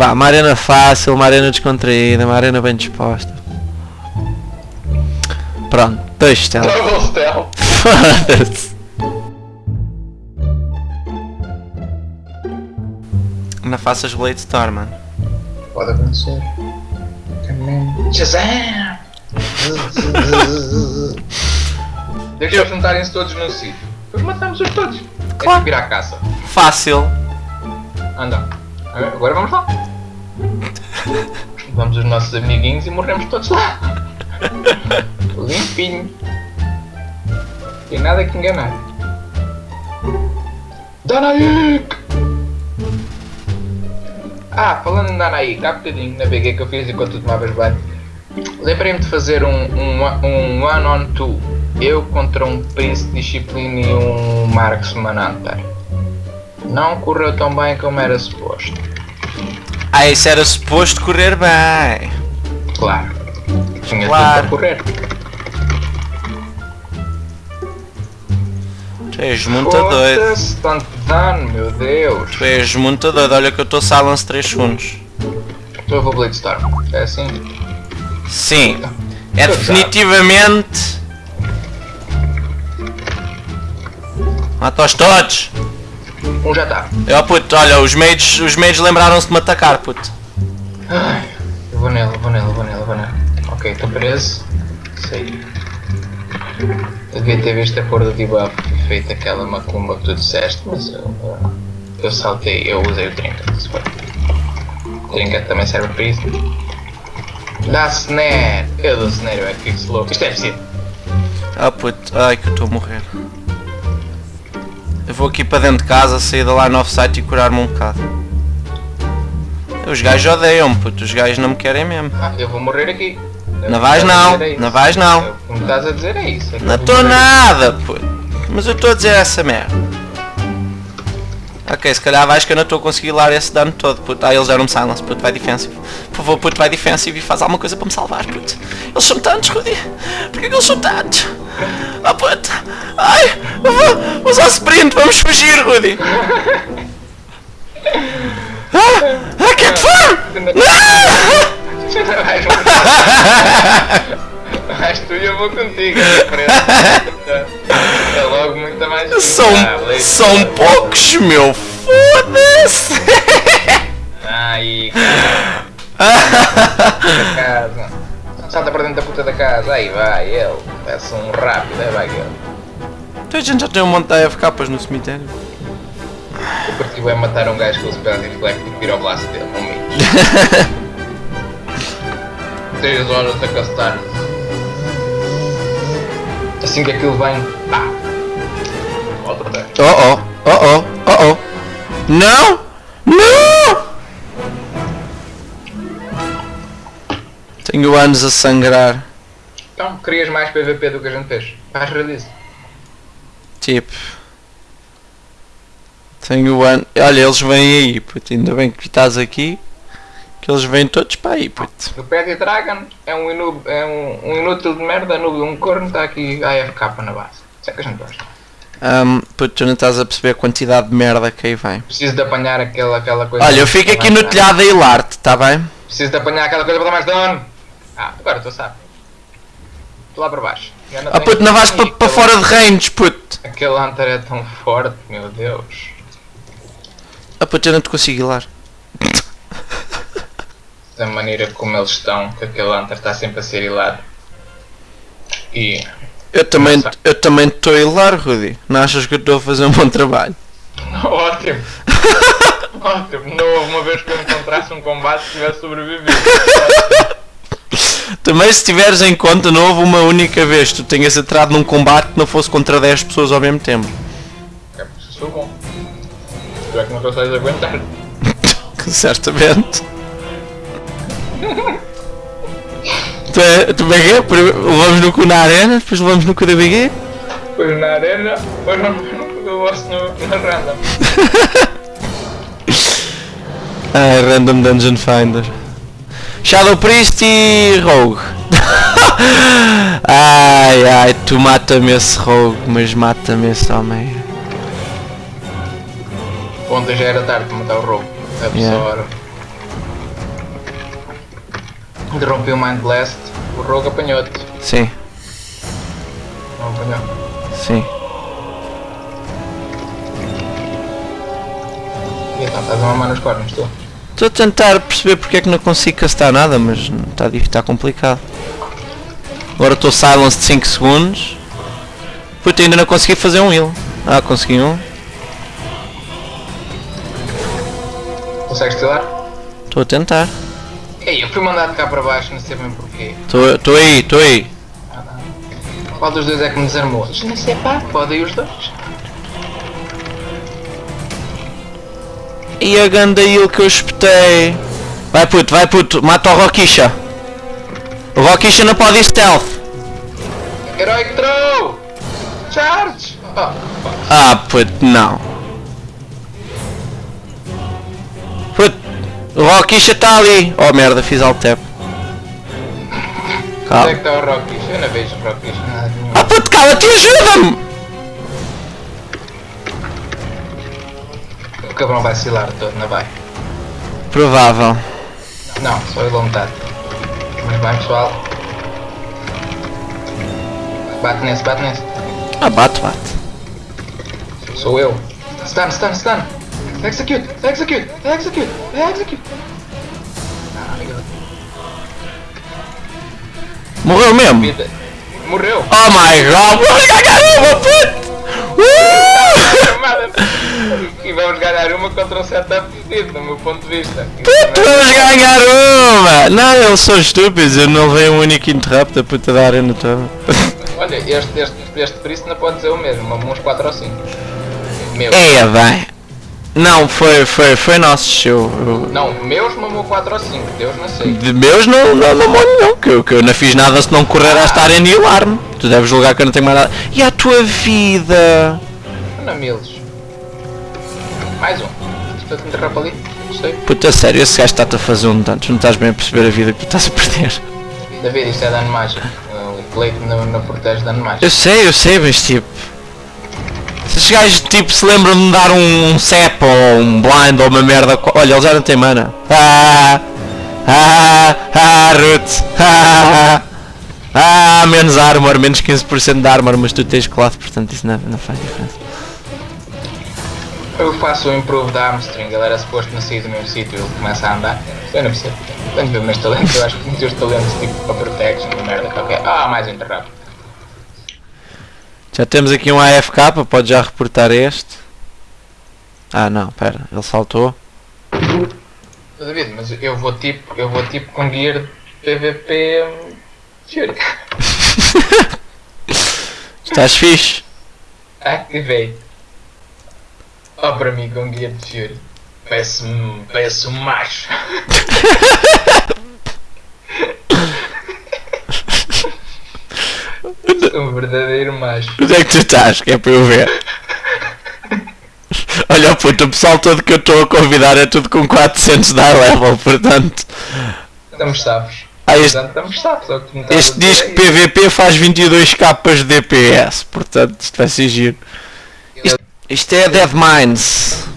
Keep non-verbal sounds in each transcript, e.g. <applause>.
Vá, uma arena fácil, uma arena descontraída, uma arena bem disposta. Pronto, dois stealth. Double stealth. Foda-se. <laughs> Não faças Blade Storm, mano. Pode acontecer. Shazam! Deixa eles juntarem-se todos num sítio. Depois matamos-os todos. É Claro. tipo ir à caça. Fácil. Anda. Agora vamos lá. Vamos os nossos amiguinhos e morremos todos lá. Limpinho. Tem nada que enganar. Danaik! Ah, falando em Danaik, há bocadinho na BG que eu fiz enquanto tu tomavas banho, lembrei-me de fazer um, um, um one on two. Eu contra um Príncipe Disciplina e um Marksman Hunter. Não correu tão bem como era suposto. Ah, isso era suposto correr bem. Claro. Tinha Claro. tudo para correr. Tu és muito doido. Tanto dano, meu Deus. Tu és muito doido. Olha que eu estou silence 3 segundos. Então eu vou Blade-Storm. É assim? Sim. É Tu definitivamente. Mata-os todos. Um já está. Eu, puto, olha, os mages, os mages lembraram-se de me atacar, puto. Ai, eu vou nele, eu vou nele, eu vou nele, eu vou nele. Ok, estou preso. Sei. Eu devia ter visto a cor do debuff e feito aquela macumba que tu disseste, mas eu, eu, eu saltei, eu usei o trinket, se foi. O trinket também serve para isso. Dá snare! Eu dou snare, eu é que fico slow. Isto é preciso. Ah, puto, ai que eu estou a morrer. Eu vou aqui para dentro de casa, sair da line of sight e curar-me um bocado. Os gajos odeiam-me, puto, os gajos não me querem mesmo. Ah, eu vou morrer aqui. Eu Não vais não, é não vais não. O que me estás a dizer é isso. é Não estou nada, puto. Mas eu estou a dizer essa merda. Ok, se calhar vais que eu não estou a conseguir lar esse dano todo, puto. Ah, eles deram-me silence, puto, vai defensive. Por favor, puto, vai defensive e faz alguma coisa para me salvar, puto. Eles são tantos, Rudy. Porquê que eles são tantos? Ah, puto. Ai, vou usar sprint, vamos fugir, Rudy. Ah, ah, é que foi? Ah! Vais morrer. Vais tu e eu vou contigo. é diferente. É logo muito mais. Ah, <laughs> São, são poucos, meu. Foda-se. Ai, cara. <laughs> casa. Salta para dentro da puta da casa. Aí vai, ele. Parece um rápido, aí vai ele. Então a gente já tem um monte de AFKs no cemitério. O partido é matar um gajo com o spell reflect e vira o braço dele, um mês. 3 horas a castar. Assim que aquilo vem. Pá! Outra vez. Oh oh, oh oh, oh oh. Não! Não! Anos a sangrar. Então, querias mais PVP do que a gente fez? Faz release. Tipo. Tenho anos. Olha, eles vêm aí, puto. Ainda bem que estás aqui. Que eles vêm todos para aí, puto. O Petty Dragon é um, inú é um, um inútil de merda, noob, um corno, está aqui AFK na base. Isso é que a gente gosta. Um, puto, tu não estás a perceber a quantidade de merda que aí vem. Preciso de apanhar aquela, aquela coisa. Olha, eu fico aqui no telhado a hilar-te, tá bem? Preciso de apanhar aquela coisa para dar mais dano. Ah, agora tu sabes. Estou lá para baixo. Eu Ah puto, não vais para para fora de range, puto. Aquele Hunter é tão forte, meu Deus. Ah puto, eu não te consigo hilar. Da maneira como eles estão, que aquele Hunter está sempre a ser hilado. E. Eu também eu também estou a hilar, Rudy. Não achas que eu estou a fazer um bom trabalho? <laughs> Ótimo! <laughs> Ótimo! Não houve uma vez que eu encontrasse um combate que tivesse sobrevivido. <laughs> Também se tiveres em conta, não houve uma única vez que tu tenhas entrado num combate que não fosse contra 10 pessoas ao mesmo tempo. É porque sou bom. Tu é que não consegues aguentar. <laughs> Certamente. tu, é, tu bem é? Levamos no cu na arena, depois levamos no cu da BG. Depois na arena, depois no vosso no, na random. <laughs> Ah, Random Dungeon Finder. Shadow Priest e Rogue. <laughs> ai ai, tu mata-me esse Rogue, mas mata-me esse homem. Ontem já era tarde para matar o. A Yeah. pessoa. Interrompi o Mind Blast, o rogue apanhou-te. Sim, Não apanhou. sim. E então, estás a mamar nos cornos, tu? Estou a tentar perceber porque é que não consigo castar nada, mas está está complicado. Agora estou silence de 5 segundos. Puta, ainda não consegui fazer um heal. Ah, consegui um. Consegues tirar? Estou a tentar. Ei, eu fui mandado cá para baixo, não sei bem porquê. Estou aí, estou aí. Qual dos dois é que me desarmou? Não sei pá, podem os dois. E a ganda heal que eu espetei. Vai puto, vai puto, mata o Rockisha. O Rockisha não pode ir stealth. Heroic Throw! Charge! Oh. Ah, puto, não. Puto, o Rockisha está ali. Oh merda, fiz alt tab. Onde é Calma. que está o Rockies? Eu não vejo o. Nada nenhum. Ah puto, cala-te ajuda-me! Cabrão vai silar todo, não vai? Provável. Não, a metade. Mas bem pessoal. Bate nesse, bate nesse. Ah, bate, bate. Sou eu. Stun, stun, stun. Execute, execute, execute, execute. Ah. Morreu mesmo? Vida. Morreu. Oh my god, ganhar uma, puto! Uh! <laughs> E vamos ganhar uma contra um setup fedido, no meu ponto de vista. Puto, vamos ganhar uma! Não, eles são estúpidos, eu não levei um único interrupt a puta da arena toda. <laughs> Olha, este, este, este Priest não pode dizer o mesmo, mamou uns 4 ou 5. Meu. É, bem. Não, foi, foi, foi nosso, eu, eu, Não, meus mamou 4 ou 5, Deus não sei. De meus não, não, não molho não, que eu, que eu não fiz nada se não correr a estar em healar-me. Tu deves julgar que eu não tenho mais nada. E a tua vida? Ana Miles. Mais um. Estou a interromper ali. Sei. Puta sério, esse gajo está-te a fazer um dano, tu não estás bem a perceber a vida que tu estás a perder. David, isto é dano mágico. O Blade não, não protege dano mágico. Eu sei, eu sei, mas tipo. Se esses gajos tipo se lembram de me dar um, um CEP ou um blind ou uma merda. Olha, ele já não tem mana. Ah! Ah! Ah! Root! Ah! Ah! Menos armor, menos 15% de armor, mas tu tens cloth, portanto isso não, não faz diferença. Eu faço o improve da Armstrong, ele era suposto não sair do mesmo sítio ele começa a andar. Eu não percebo. Tenho de ver meus talentos, eu acho que os talentos tipo para protection, uma merda qualquer. Ah, mais um. Já temos aqui um AFK, pode já reportar este. Ah não, pera, ele saltou. David, mas eu vou tipo, eu vou tipo com gear PVP. <laughs> Estás fixe? Activei. Ó para mim com guia de Fury. Parece um, parece um macho. <laughs> Um verdadeiro macho. Onde é que tu estás? Que é para eu ver. Olha puto, o pessoal todo que eu estou a convidar é tudo com 400 de high level, portanto. Estamos safos. Ah, este, Portanto, estamos safos. é este dizer diz que isso. PVP faz 22 capas de DPS, portanto isto vai ser giro. Isto, é Dead Mines.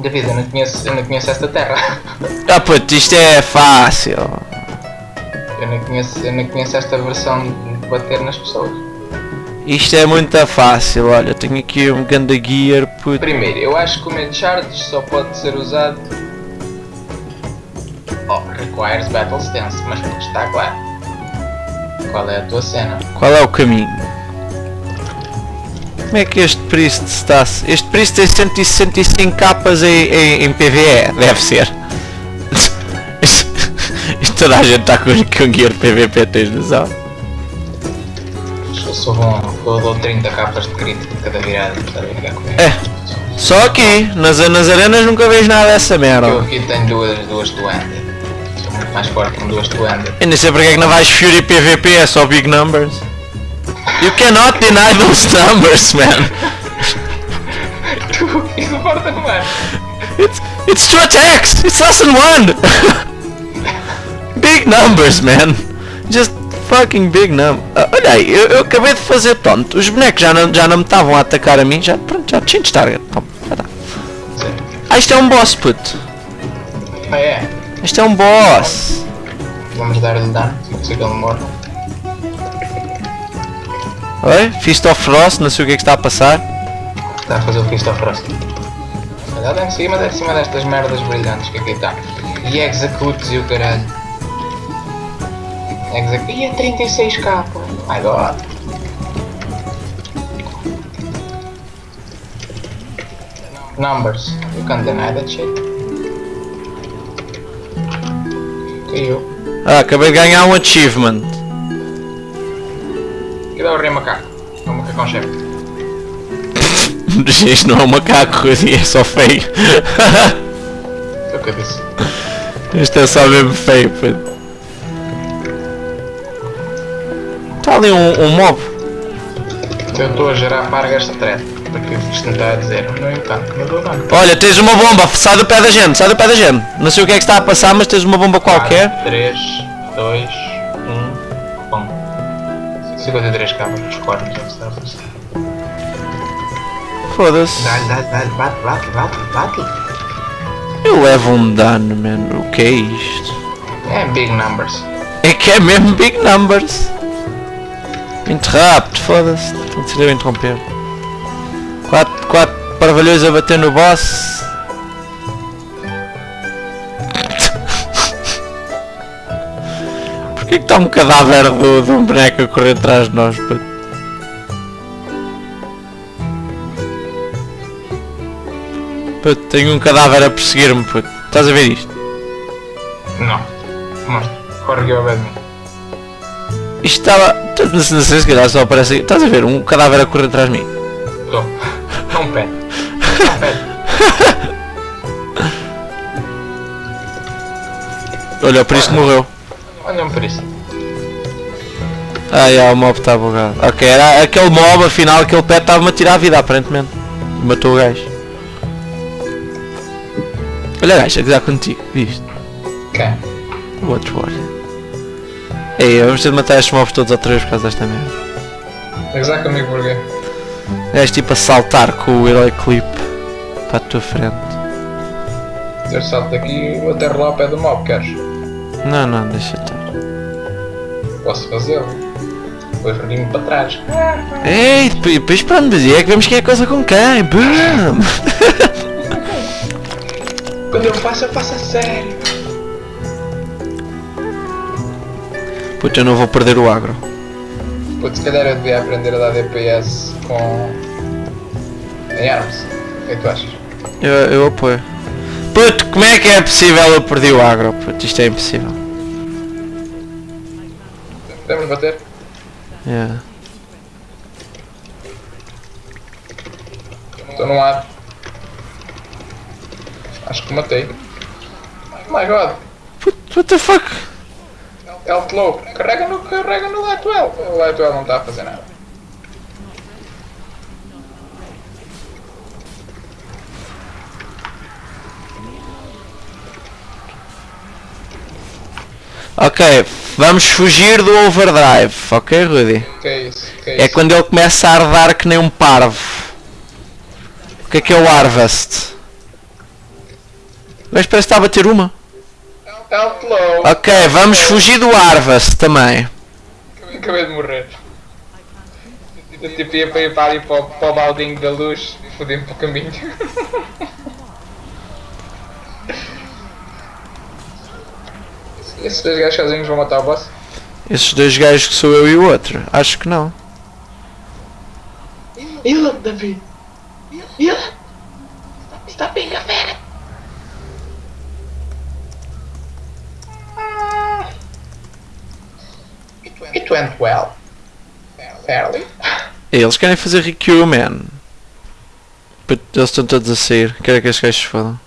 David, eu não conheço, eu não conheço esta terra. <laughs> Ah puto, isto é fácil. Eu não conheço, eu não conheço esta versão de bater nas pessoas. Isto é muito fácil, olha, tenho aqui um ganda gear, puto. Primeiro, eu acho que o Med Charge só pode ser usado. Oh, requires Battle Stance, mas está claro. Qual é a tua cena? Qual é o caminho? Como é que este Priest está? Este Priest tem 165 capas em, em, em PVE, deve ser. <laughs> Toda a gente está com, com gear PVP, tens noção? Eu sou bom, eu dou 30 capas de crítico de cada virada? É, só aqui, nas, nas arenas nunca vejo nada dessa Eu merda. aqui tenho duas, duas do. Sou muito mais forte com duas do Ender. Eu nem sei porque é que não vais Fury PVP, é só big numbers. You cannot deny those <laughs> numbers, man. It's, it's two attacks! It's less than one! <laughs> big numbers, man! Just fucking big numbers. olha aí, eu, eu acabei de fazer tonto. Os bonecos já não, já não me estavam a atacar a mim. Já, pronto, já change target. Toma, já tá. Ah, isto é um boss, puto. Ah é? Isto é um boss. Vamos dar-lhe dano, que ele morre. Oi? Feast of Frost, não sei o que é que está a passar. Está a fazer o Fist of Frost. Olha lá em cima, em cima destas merdas brilhantes que aqui está. E executes e o caralho. Execute. E é 36k, pô. My god. Numbers. You can't deny that shit. Caiu. Ah, acabei de ganhar um achievement. Macacão chefe. Isto não é um macaco, é só feio. Isto é só mesmo feio, puto. Está ali um, um mob. A gerar pargas de thread. Porque isto não está a dizer. Não é tanto, não dou dano. Olha, tens uma bomba, sai do pé da gente, sai do pé da gente. Não sei o que é que está a passar, mas tens uma bomba qualquer. 3, 2, 1, pum. 53 cabos nos cornos, é o que está a fazer. Foda-se. Dá-lhe, dá-lhe, dá-lhe, bate, bate, bate, bate. Eu levo um dano, mano. O que é isto? É big numbers. É que é mesmo big numbers. Interrupt, foda-se. Tem de ser eu a interromper. 4, 4 parvalhões a bater no boss. Está um cadáver do, de um boneco a correr atrás de nós, puto? Puto, tenho um cadáver a perseguir-me, puto. Estás a ver isto? Não. Mostra. Corre aqui ao pé de mim. Isto estava... Não sei não sei se calhar só aparece... Estás a ver um cadáver a correr atrás de mim? Estou. É um pé. É um pé. Olha, por isso morreu. Olha-me por isso. Ah, já, o mob está bugado. Ok, era aquele mob, afinal, aquele pet estava-me a tirar a vida, aparentemente. E Matou o gajo. Olha gajo, a gozar contigo, viste? Quem? O outro warrior. Ei, vamos ter de matar estes mobs todos outra vez por causa desta merda. Exato comigo porquê? És tipo a saltar com o herói clip para a tua frente. Eu salto daqui e até lá ao pé do mob, queres? Não, não, deixa estar. Posso fazê-lo. Depois rodinho para trás. Ei, depois, pronto, mas é que vemos que é coisa com quem. Boom! Quando eu faço, eu faço a sério. Puta, eu não vou perder o agro. Putz, se calhar eu devia aprender a dar DPS com... em armas. O que é que tu achas? Eu, eu apoio. Puto, como é que é possível eu perder o agro? Puto, isto é impossível. Podemos bater? Yeah. Estou no ar. Acho que matei. Oh my god. Puto, what the fuck? Health low. Carrega no, carrega no Light Well. O Light Well não está a fazer nada. Ok, vamos fugir do overdrive, ok Rudy? Que é isso? Que é É isso? quando ele começa a ardar que nem um parvo. O que é que é o harvest? Mas parece que está a bater uma. Health low. Ok, vamos fugir do harvest também. Acabei de morrer. Eu tipo ia para ir para o- baldinho da luz e fodi-me para o caminho. <laughs> Esses dois gajos sozinhos vão matar o boss? Esses dois gajos que sou eu e o outro. Acho que não. Ele, David! Ele! Está bem, galera! It went well. Fairly. Eles querem fazer Rikyu, man. Eles estão todos a sair. Quero que estes gajos se fodam.